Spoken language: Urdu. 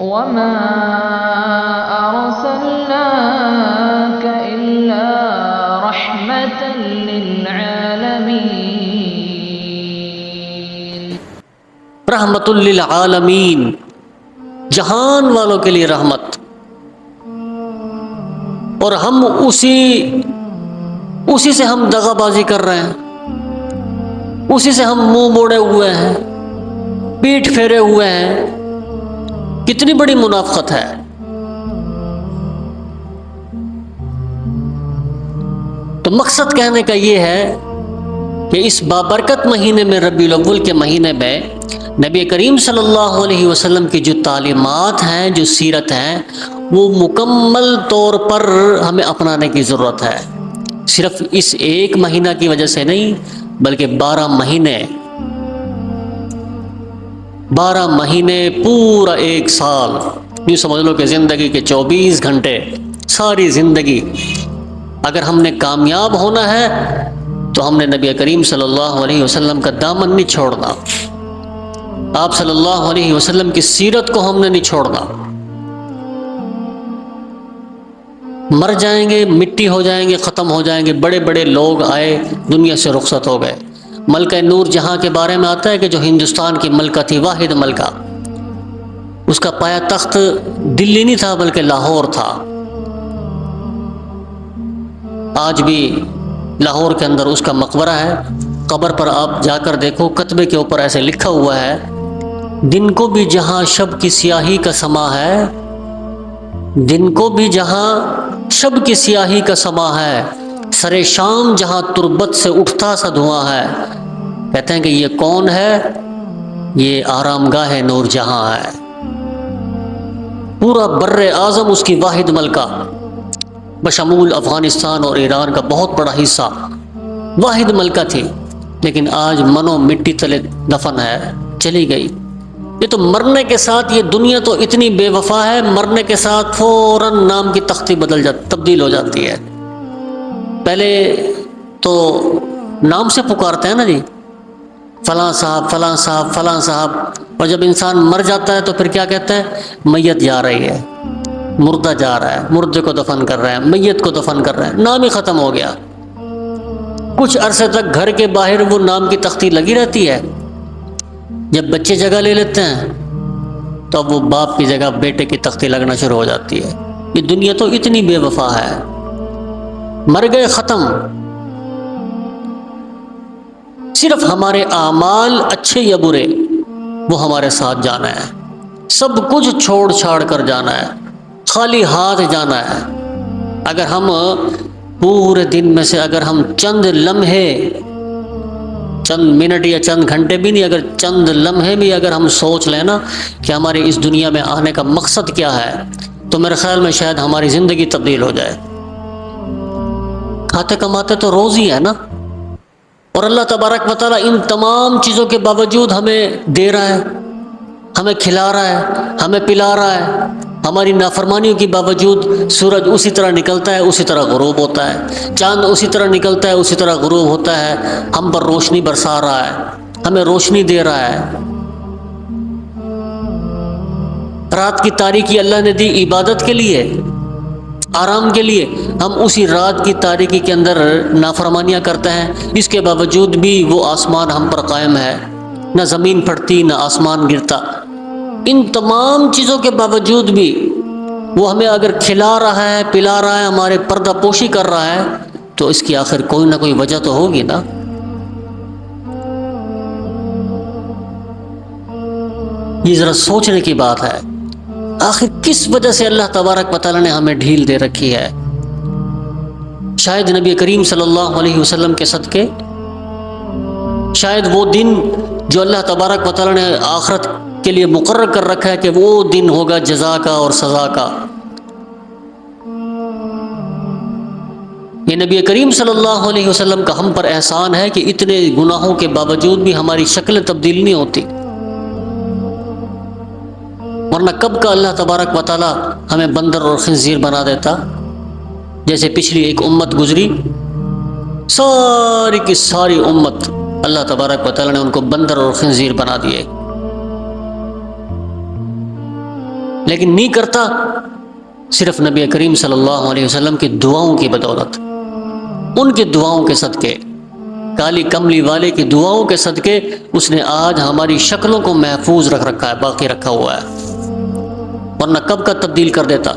وما أرسلناك إلا رحمة للعالمين. رحمت للعالمین جہان والوں کے لیے رحمت. اور ہم اسی اسی سے ہم دغا بازی کر رہے ہیں. اسی سے ہم منہ موڑے ہوئے ہیں، پیٹ پھیرے ہوئے ہیں. کتنی بڑی منافقت ہے۔ تو مقصد کہنے کا یہ ہے کہ اس بابرکت مہینے میں ربیع الاول کے مہینے میں نبی کریم صلی اللہ علیہ وسلم کی جو تعلیمات ہیں، جو سیرت ہیں، وہ مکمل طور پر ہمیں اپنانے کی ضرورت ہے۔ صرف اس ایک مہینہ کی وجہ سے نہیں، بلکہ بارہ مہینے بارہ مہینے پورا ایک سال یوں سمجھ لو کہ زندگی کے چوبیس گھنٹے ساری زندگی اگر ہم نے کامیاب ہونا ہے تو ہم نے نبی کریم صلی اللہ علیہ وسلم کا دامن نہیں چھوڑنا۔ آپ صلی اللہ علیہ وسلم کی سیرت کو ہم نے نہیں چھوڑنا۔ مر جائیں گے، مٹی ہو جائیں گے، ختم ہو جائیں گے، بڑے بڑے لوگ آئے، دنیا سے رخصت ہو گئے۔ ملکہ نور جہاں کے بارے میں آتا ہے کہ جو ہندوستان کی ملکہ تھی، واحد ملکہ۔ اس کا پایا تخت دلی نہیں تھا، بلکہ لاہور تھا۔ آج بھی لاہور کے اندر اس کا مقبرہ ہے۔ قبر پر آپ جا کر دیکھو، کتبے کے اوپر ایسے لکھا ہوا ہے، دن کو بھی جہاں شب کی سیاہی کا سما ہے، دن کو بھی جہاں شب کی سیاہی کا سما ہے۔ سر شام جہاں تربت سے اٹھتا سا دھواں ہے۔ کہتے ہیں کہ یہ کون ہے؟ یہ آرام گاہ نور جہاں ہے۔ پورا بر اعظم اس کی واحد ملکہ۔ بشمول افغانستان اور ایران کا بہت بڑا حصہ۔ واحد ملکہ تھی، لیکن آج منو مٹی تلے دفن ہے، چلی گئی۔ یہ تو مرنے کے ساتھ یہ دنیا تو اتنی بے وفا ہے، مرنے کے ساتھ فوراً نام کی تختی بدل جاتی تبدیل ہو جاتی ہے۔ پہلے تو نام سے پکارتے ہیں نا جی؟ فلاں صاحب فلاں صاحب فلاں صاحب۔ اور جب انسان مر جاتا ہے تو پھر کیا کہتے ہیں؟ میت جا رہی ہے، مردہ جا رہا ہے، مردے کو دفن کر رہے ہیں، میت کو دفن کر رہے ہیں۔ نام ہی ختم ہو گیا۔ کچھ عرصے تک گھر کے باہر وہ نام کی تختی لگی رہتی ہے۔ جب بچے جگہ لے لیتے ہیں، تو اب وہ باپ کی جگہ بیٹے کی تختی لگنا شروع ہو جاتی ہے۔ یہ دنیا تو اتنی بے وفا ہے۔ مر گئے ختم۔ صرف ہمارے اعمال اچھے یا برے، وہ ہمارے ساتھ جانا ہے۔ سب کچھ چھوڑ چھاڑ کر جانا ہے۔ خالی ہاتھ جانا ہے۔ اگر ہم پورے دن میں سے اگر ہم چند لمحے، چند منٹ یا چند گھنٹے بھی نہیں، اگر چند لمحے بھی اگر ہم سوچ لیں نا کہ ہمارے اس دنیا میں آنے کا مقصد کیا ہے، تو میرے خیال میں شاید ہماری زندگی تبدیل ہو جائے۔ کھاتے کماتے تو روز ہی ہے نا؟ اور اللہ تبارک و تعالیٰ ان تمام چیزوں کے باوجود ہمیں دے رہا ہے، ہمیں کھلا رہا ہے، ہمیں پلا رہا ہے۔ ہماری نافرمانیوں کے باوجود سورج اسی طرح نکلتا ہے، اسی طرح غروب ہوتا ہے۔ چاند اسی طرح نکلتا ہے، اسی طرح غروب ہوتا ہے۔ ہم پر روشنی برسا رہا ہے، ہمیں روشنی دے رہا ہے۔ رات کی تاریکی اللہ نے دی عبادت کے لیے۔ آرام کے لیے ہم اسی رات کی تاریکی کے اندر نافرمانیاں کرتے ہیں۔ اس کے باوجود بھی وہ آسمان ہم پر قائم ہے۔ نہ زمین پھٹتی، نہ آسمان گرتا۔ ان تمام چیزوں کے باوجود بھی وہ ہمیں اگر کھلا رہا ہے، پلا رہا ہے، ہمارے پردہ پوشی کر رہا ہے، تو اس کی آخر کوئی نہ کوئی وجہ تو ہوگی نا۔ یہ ذرا سوچنے کی بات ہے۔ آخر کس وجہ سے اللہ تبارک و تعالیٰ نے ہمیں ڈھیل دے رکھی ہے؟ شاید نبی کریم صلی اللہ علیہ وسلم کے صدقے۔ شاید وہ دن جو اللہ تبارک و تعالیٰ نے آخرت کے لیے مقرر کر رکھا ہے کہ وہ دن ہوگا جزا کا اور سزا کا۔ یہ نبی کریم صلی اللہ علیہ وسلم کا ہم پر احسان ہے کہ اتنے گناہوں کے باوجود بھی ہماری شکل تبدیل نہیں ہوتی۔ ورنہ کب کا اللہ تبارک و تعالیٰ ہمیں بندر اور خنزیر بنا دیتا؟ جیسے پچھلی ایک امت گزری، ساری کی ساری امت اللہ تبارک و تعالیٰ نے ان کو بندر اور خنزیر بنا دیے۔ لیکن نہیں کرتا صرف نبی کریم صلی اللہ علیہ وسلم کی دعاؤں کی بدولت، ان کی دعاؤں کے صدقے۔ کالی کملی والے کی دعاؤں کے صدقے، اس نے آج ہماری شکلوں کو محفوظ رکھ رکھا ہے، باقی رکھا ہوا ہے۔ ورنہ کب کا تبدیل کر دیتا؟